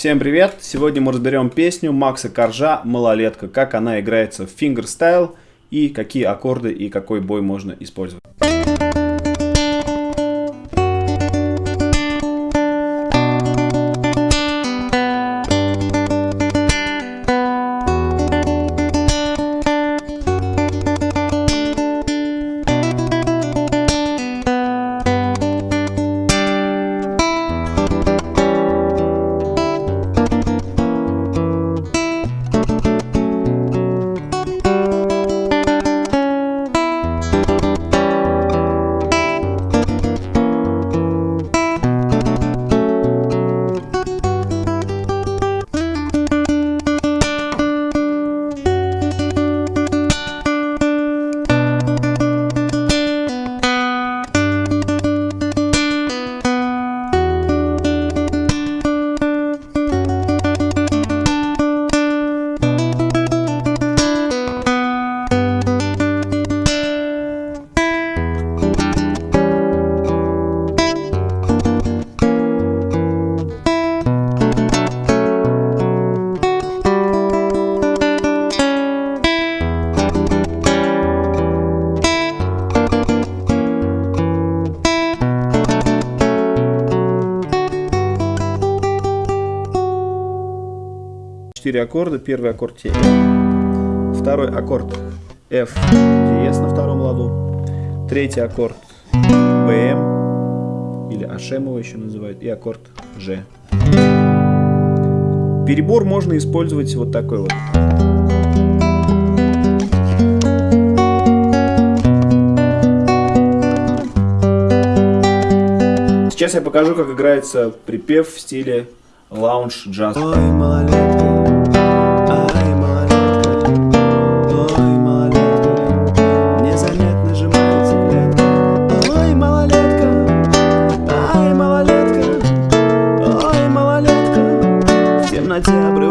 Всем привет! Сегодня мы разберем песню Макса Коржа «Малолетка», как она играется в фингерстайл и какие аккорды и какой бой можно использовать. Четыре аккорда. Первый аккорд Т. Второй аккорд F диез на втором ладу. Третий аккорд БМ или Ашем его еще называют. И аккорд G. Перебор можно использовать вот такой вот. Сейчас я покажу, как играется припев в стиле лаунж джаз. Ой, малолетка. na te